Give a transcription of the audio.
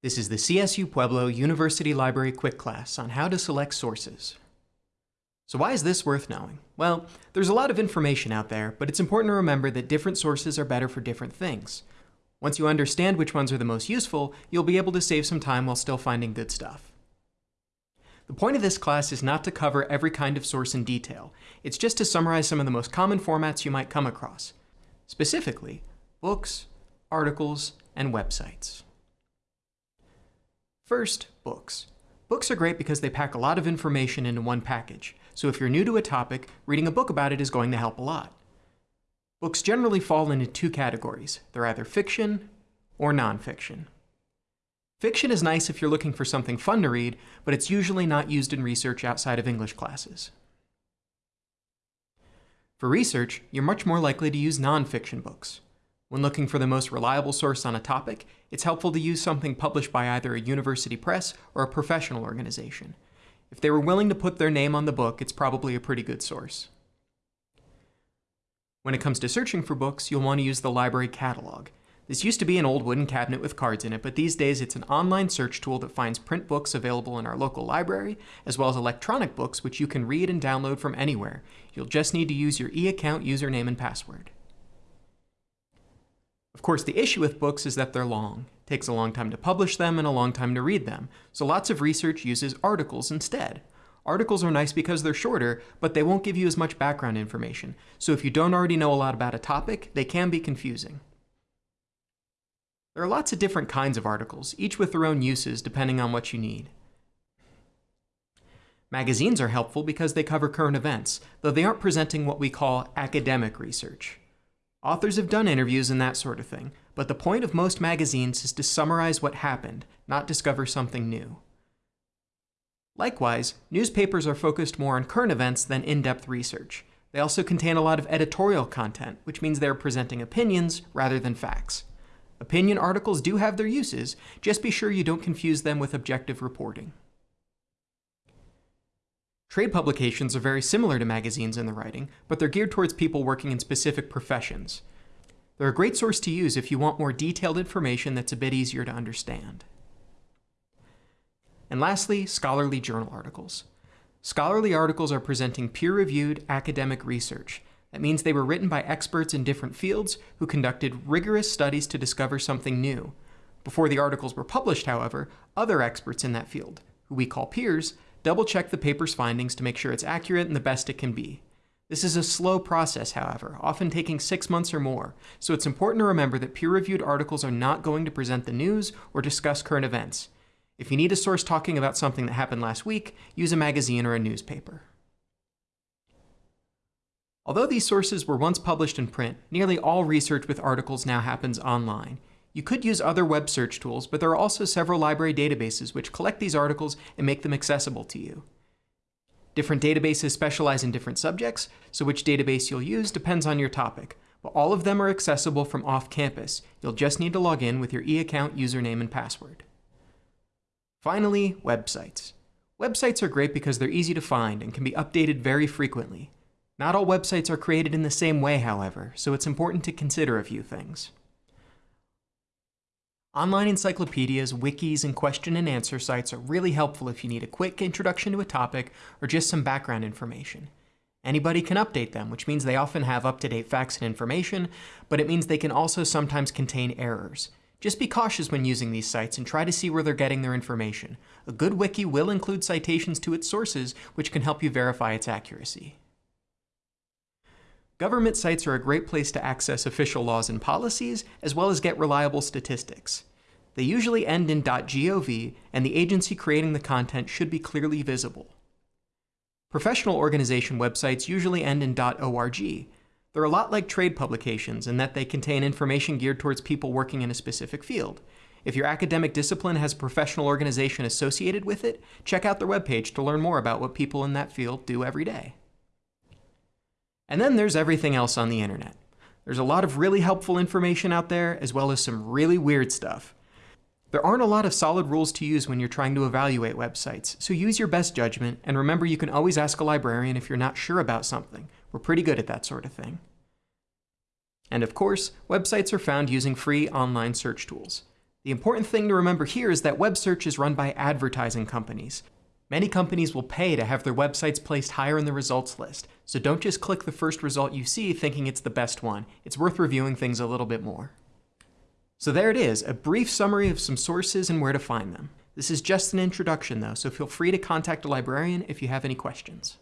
This is the CSU Pueblo University Library Quick Class on how to select sources. So why is this worth knowing? Well, there's a lot of information out there, but it's important to remember that different sources are better for different things. Once you understand which ones are the most useful, you'll be able to save some time while still finding good stuff. The point of this class is not to cover every kind of source in detail. It's just to summarize some of the most common formats you might come across. Specifically, books, articles, and websites. First, books. Books are great because they pack a lot of information into one package, so if you're new to a topic, reading a book about it is going to help a lot. Books generally fall into two categories. They're either fiction or nonfiction. Fiction is nice if you're looking for something fun to read, but it's usually not used in research outside of English classes. For research, you're much more likely to use nonfiction books. When looking for the most reliable source on a topic, it's helpful to use something published by either a university press or a professional organization. If they were willing to put their name on the book, it's probably a pretty good source. When it comes to searching for books, you'll want to use the library catalog. This used to be an old wooden cabinet with cards in it, but these days it's an online search tool that finds print books available in our local library, as well as electronic books which you can read and download from anywhere. You'll just need to use your e-account username and password. Of course, the issue with books is that they're long. It takes a long time to publish them and a long time to read them, so lots of research uses articles instead. Articles are nice because they're shorter, but they won't give you as much background information, so if you don't already know a lot about a topic, they can be confusing. There are lots of different kinds of articles, each with their own uses depending on what you need. Magazines are helpful because they cover current events, though they aren't presenting what we call academic research. Authors have done interviews and that sort of thing, but the point of most magazines is to summarize what happened, not discover something new. Likewise, newspapers are focused more on current events than in-depth research. They also contain a lot of editorial content, which means they're presenting opinions rather than facts. Opinion articles do have their uses, just be sure you don't confuse them with objective reporting. Trade publications are very similar to magazines in the writing, but they're geared towards people working in specific professions. They're a great source to use if you want more detailed information that's a bit easier to understand. And lastly, scholarly journal articles. Scholarly articles are presenting peer-reviewed academic research. That means they were written by experts in different fields who conducted rigorous studies to discover something new. Before the articles were published, however, other experts in that field, who we call peers, Double check the paper's findings to make sure it's accurate and the best it can be. This is a slow process, however, often taking six months or more, so it's important to remember that peer-reviewed articles are not going to present the news or discuss current events. If you need a source talking about something that happened last week, use a magazine or a newspaper. Although these sources were once published in print, nearly all research with articles now happens online. You could use other web search tools, but there are also several library databases which collect these articles and make them accessible to you. Different databases specialize in different subjects, so which database you'll use depends on your topic, but all of them are accessible from off campus. You'll just need to log in with your e-account username and password. Finally, websites. Websites are great because they're easy to find and can be updated very frequently. Not all websites are created in the same way, however, so it's important to consider a few things. Online encyclopedias, wikis, and question and answer sites are really helpful if you need a quick introduction to a topic or just some background information. Anybody can update them, which means they often have up-to-date facts and information, but it means they can also sometimes contain errors. Just be cautious when using these sites and try to see where they're getting their information. A good wiki will include citations to its sources, which can help you verify its accuracy. Government sites are a great place to access official laws and policies, as well as get reliable statistics. They usually end in .gov, and the agency creating the content should be clearly visible. Professional organization websites usually end in .org. They're a lot like trade publications in that they contain information geared towards people working in a specific field. If your academic discipline has a professional organization associated with it, check out their webpage to learn more about what people in that field do every day. And then there's everything else on the internet. There's a lot of really helpful information out there, as well as some really weird stuff. There aren't a lot of solid rules to use when you're trying to evaluate websites, so use your best judgment, and remember you can always ask a librarian if you're not sure about something. We're pretty good at that sort of thing. And of course, websites are found using free online search tools. The important thing to remember here is that web search is run by advertising companies. Many companies will pay to have their websites placed higher in the results list, so don't just click the first result you see thinking it's the best one. It's worth reviewing things a little bit more. So there it is, a brief summary of some sources and where to find them. This is just an introduction though, so feel free to contact a librarian if you have any questions.